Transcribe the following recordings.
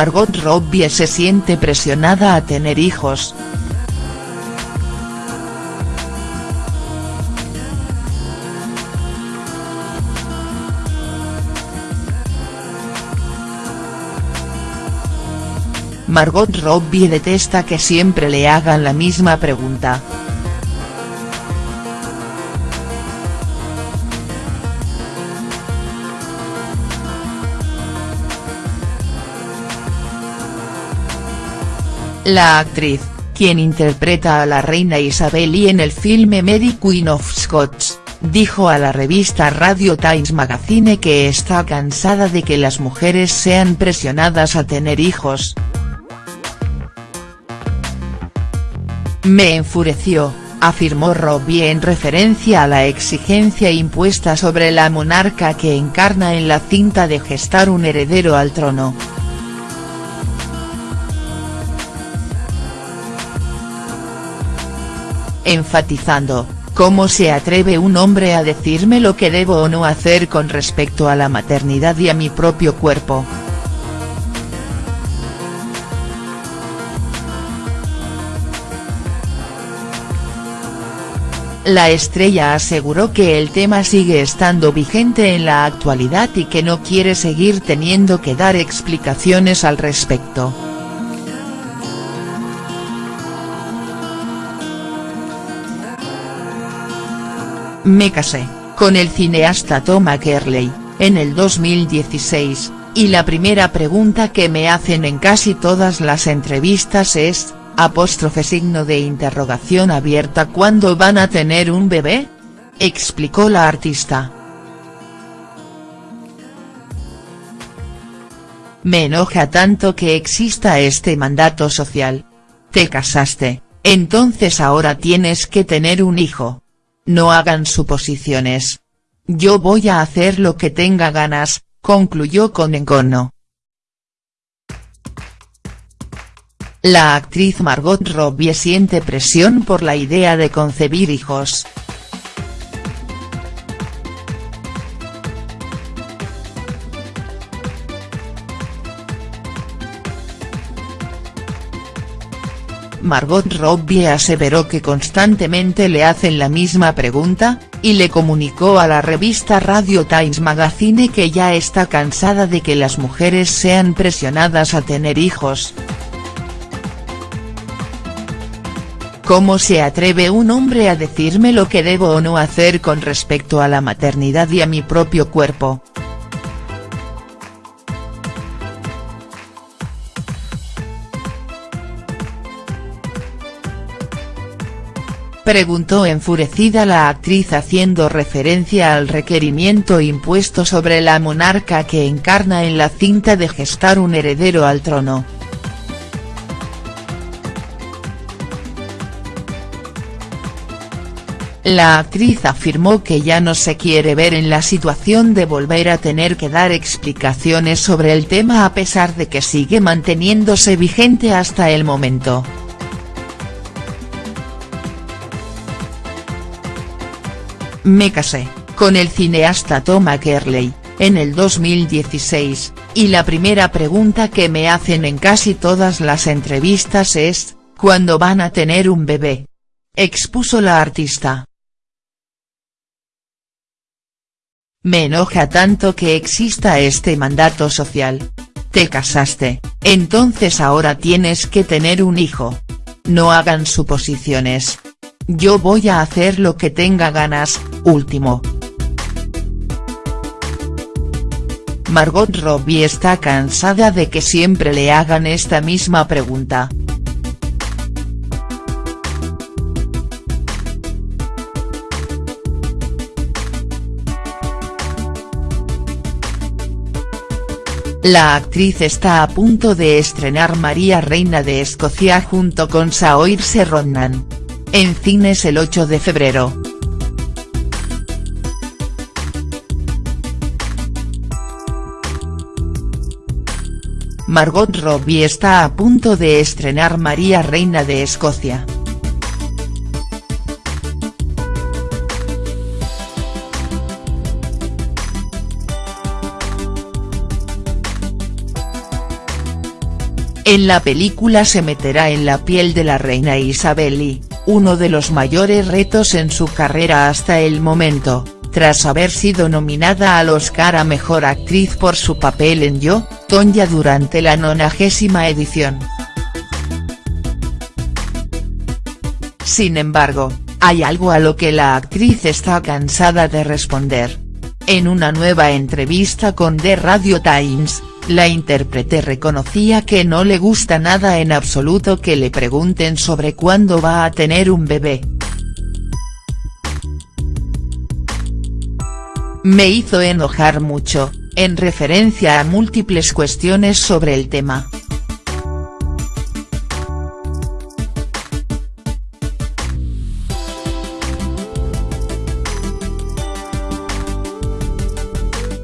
Margot Robbie se siente presionada a tener hijos. Margot Robbie detesta que siempre le hagan la misma pregunta. La actriz, quien interpreta a la reina Isabel y en el filme Mary Queen of Scots, dijo a la revista Radio Times Magazine que está cansada de que las mujeres sean presionadas a tener hijos. Me enfureció, afirmó Robbie en referencia a la exigencia impuesta sobre la monarca que encarna en la cinta de gestar un heredero al trono. Enfatizando, ¿cómo se atreve un hombre a decirme lo que debo o no hacer con respecto a la maternidad y a mi propio cuerpo?. La estrella aseguró que el tema sigue estando vigente en la actualidad y que no quiere seguir teniendo que dar explicaciones al respecto. Me casé, con el cineasta Tom Kerley, en el 2016, y la primera pregunta que me hacen en casi todas las entrevistas es, apóstrofe signo de interrogación abierta ¿Cuándo van a tener un bebé?, explicó la artista. Me enoja tanto que exista este mandato social. Te casaste, entonces ahora tienes que tener un hijo. No hagan suposiciones. Yo voy a hacer lo que tenga ganas, concluyó con encono. La actriz Margot Robbie siente presión por la idea de concebir hijos. Margot Robbie aseveró que constantemente le hacen la misma pregunta, y le comunicó a la revista Radio Times Magazine que ya está cansada de que las mujeres sean presionadas a tener hijos. ¿Cómo se atreve un hombre a decirme lo que debo o no hacer con respecto a la maternidad y a mi propio cuerpo?. Preguntó enfurecida la actriz haciendo referencia al requerimiento impuesto sobre la monarca que encarna en la cinta de gestar un heredero al trono. La actriz afirmó que ya no se quiere ver en la situación de volver a tener que dar explicaciones sobre el tema a pesar de que sigue manteniéndose vigente hasta el momento. Me casé, con el cineasta Tom Kerley, en el 2016, y la primera pregunta que me hacen en casi todas las entrevistas es, ¿cuándo van a tener un bebé?, expuso la artista. Me enoja tanto que exista este mandato social. Te casaste, entonces ahora tienes que tener un hijo. No hagan suposiciones. Yo voy a hacer lo que tenga ganas, último. Margot Robbie está cansada de que siempre le hagan esta misma pregunta. La actriz está a punto de estrenar María Reina de Escocia junto con Saoirse Ronan. En cines el 8 de febrero. Margot Robbie está a punto de estrenar María Reina de Escocia. En la película se meterá en la piel de la reina Isabel y, uno de los mayores retos en su carrera hasta el momento, tras haber sido nominada al Oscar a Mejor Actriz por su papel en Yo, Tonya durante la nonagésima edición. Sin embargo, hay algo a lo que la actriz está cansada de responder. En una nueva entrevista con The Radio Times, la intérprete reconocía que no le gusta nada en absoluto que le pregunten sobre cuándo va a tener un bebé. Me hizo enojar mucho, en referencia a múltiples cuestiones sobre el tema.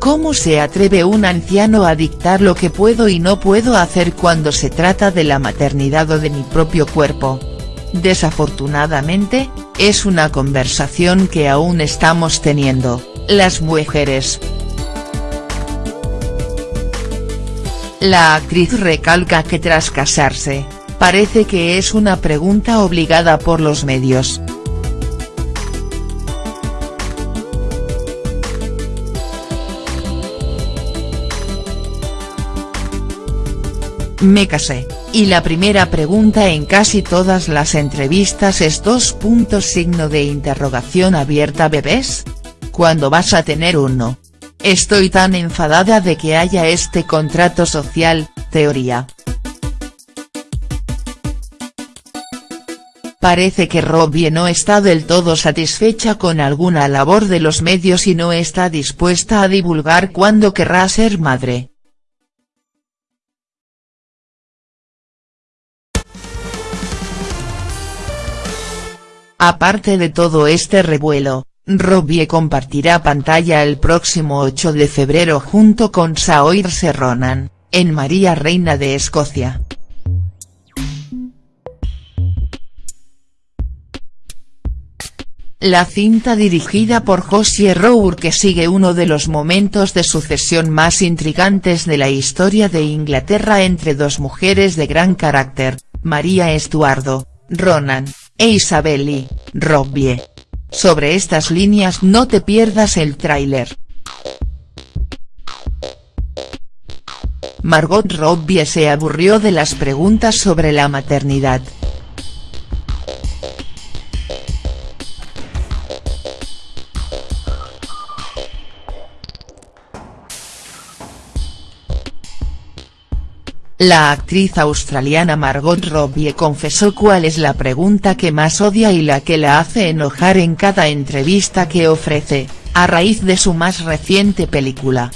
¿Cómo se atreve un anciano a dictar lo que puedo y no puedo hacer cuando se trata de la maternidad o de mi propio cuerpo? Desafortunadamente, es una conversación que aún estamos teniendo, las mujeres. La actriz recalca que tras casarse, parece que es una pregunta obligada por los medios. Me casé, y la primera pregunta en casi todas las entrevistas es dos puntos signo de interrogación abierta bebés? ¿Cuándo vas a tener uno? Estoy tan enfadada de que haya este contrato social, teoría. Parece que Robbie no está del todo satisfecha con alguna labor de los medios y no está dispuesta a divulgar cuándo querrá ser madre. Aparte de todo este revuelo, Robbie compartirá pantalla el próximo 8 de febrero junto con Saoirse Ronan, en María Reina de Escocia. La cinta dirigida por Josie Rour que sigue uno de los momentos de sucesión más intrigantes de la historia de Inglaterra entre dos mujeres de gran carácter, María Estuardo, Ronan, e Isabel Robbie. Sobre estas líneas no te pierdas el tráiler. Margot Robbie se aburrió de las preguntas sobre la maternidad. La actriz australiana Margot Robbie confesó cuál es la pregunta que más odia y la que la hace enojar en cada entrevista que ofrece, a raíz de su más reciente película.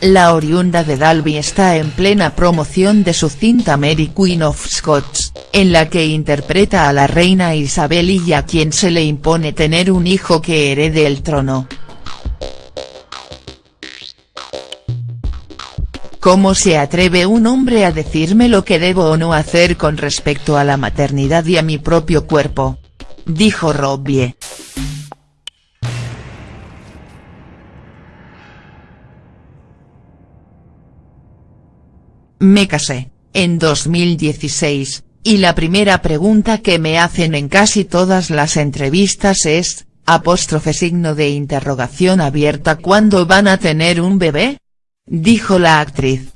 La oriunda de Dalby está en plena promoción de su cinta Mary Queen of Scots, en la que interpreta a la reina Isabel y a quien se le impone tener un hijo que herede el trono. ¿Cómo se atreve un hombre a decirme lo que debo o no hacer con respecto a la maternidad y a mi propio cuerpo? Dijo Robbie. Me casé, en 2016, y la primera pregunta que me hacen en casi todas las entrevistas es, apóstrofe signo de interrogación abierta ¿cuándo van a tener un bebé?, dijo la actriz.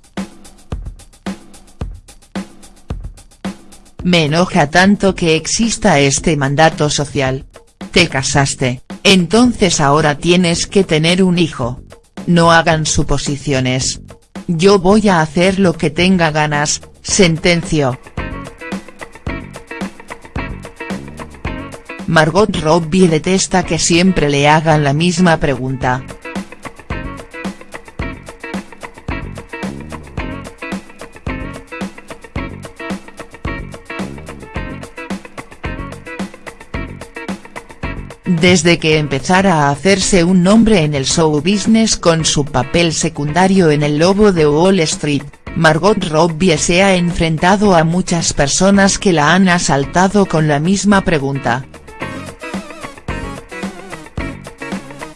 Me enoja tanto que exista este mandato social. Te casaste, entonces ahora tienes que tener un hijo. No hagan suposiciones. Yo voy a hacer lo que tenga ganas, sentenció. Margot Robbie detesta que siempre le hagan la misma pregunta. Desde que empezara a hacerse un nombre en el show business con su papel secundario en El Lobo de Wall Street, Margot Robbie se ha enfrentado a muchas personas que la han asaltado con la misma pregunta.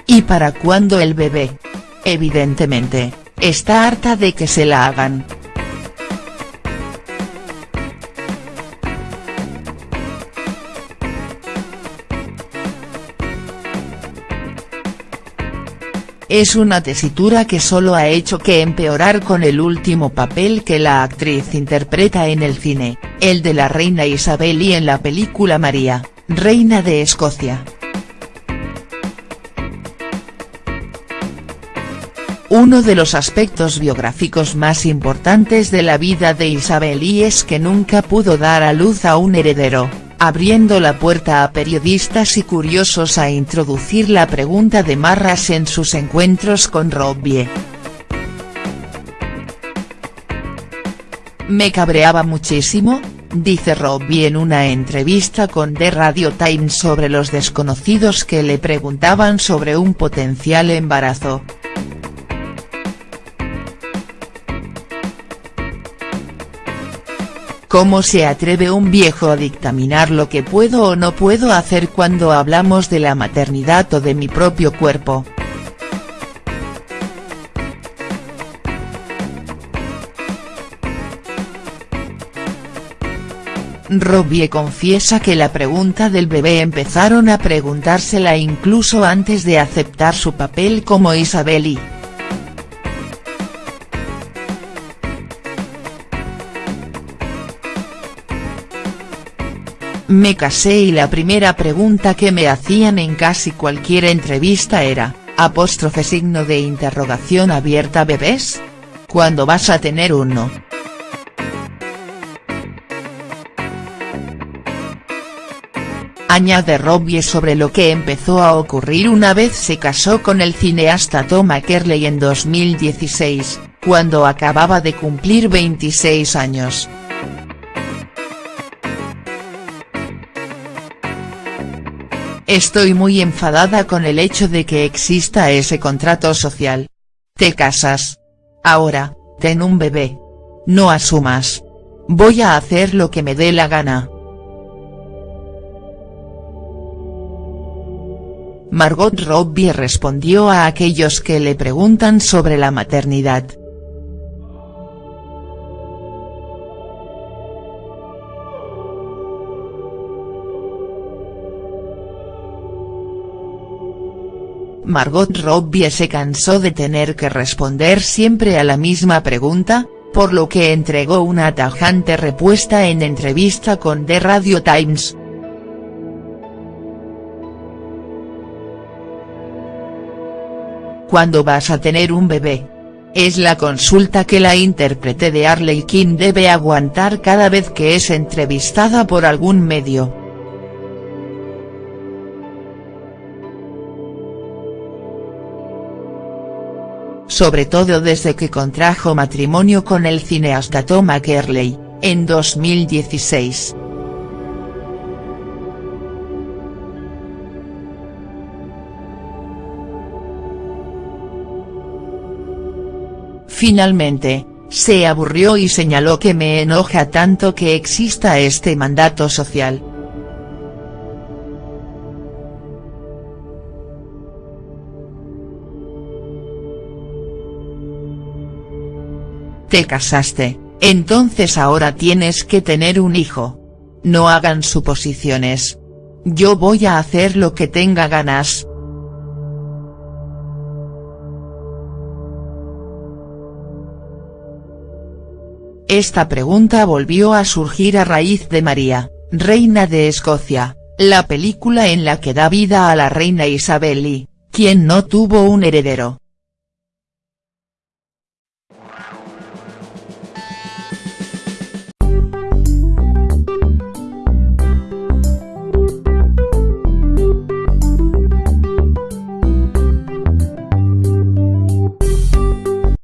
¿Y para cuándo el bebé? Evidentemente, está harta de que se la hagan. Es una tesitura que solo ha hecho que empeorar con el último papel que la actriz interpreta en el cine, el de la reina Isabel y en la película María, reina de Escocia. Uno de los aspectos biográficos más importantes de la vida de Isabel y es que nunca pudo dar a luz a un heredero abriendo la puerta a periodistas y curiosos a introducir la pregunta de Marras en sus encuentros con Robbie. Me cabreaba muchísimo, dice Robbie en una entrevista con The Radio Times sobre los desconocidos que le preguntaban sobre un potencial embarazo. ¿Cómo se atreve un viejo a dictaminar lo que puedo o no puedo hacer cuando hablamos de la maternidad o de mi propio cuerpo?. Robbie confiesa que la pregunta del bebé empezaron a preguntársela incluso antes de aceptar su papel como Isabel Me casé y la primera pregunta que me hacían en casi cualquier entrevista era, apóstrofe signo de interrogación abierta bebés? ¿Cuándo vas a tener uno?. Añade Robbie sobre lo que empezó a ocurrir una vez se casó con el cineasta Tom Macaulay en 2016, cuando acababa de cumplir 26 años. Estoy muy enfadada con el hecho de que exista ese contrato social. Te casas. Ahora, ten un bebé. No asumas. Voy a hacer lo que me dé la gana. Margot Robbie respondió a aquellos que le preguntan sobre la maternidad. Margot Robbie se cansó de tener que responder siempre a la misma pregunta, por lo que entregó una tajante respuesta en entrevista con The Radio Times. ¿Cuándo vas a tener un bebé? Es la consulta que la intérprete de Arley King debe aguantar cada vez que es entrevistada por algún medio. Sobre todo desde que contrajo matrimonio con el cineasta Tom Macaulay, en 2016. Finalmente, se aburrió y señaló que me enoja tanto que exista este mandato social. Te casaste, entonces ahora tienes que tener un hijo. No hagan suposiciones. Yo voy a hacer lo que tenga ganas. Esta pregunta volvió a surgir a raíz de María, reina de Escocia, la película en la que da vida a la reina Isabel y, quien no tuvo un heredero.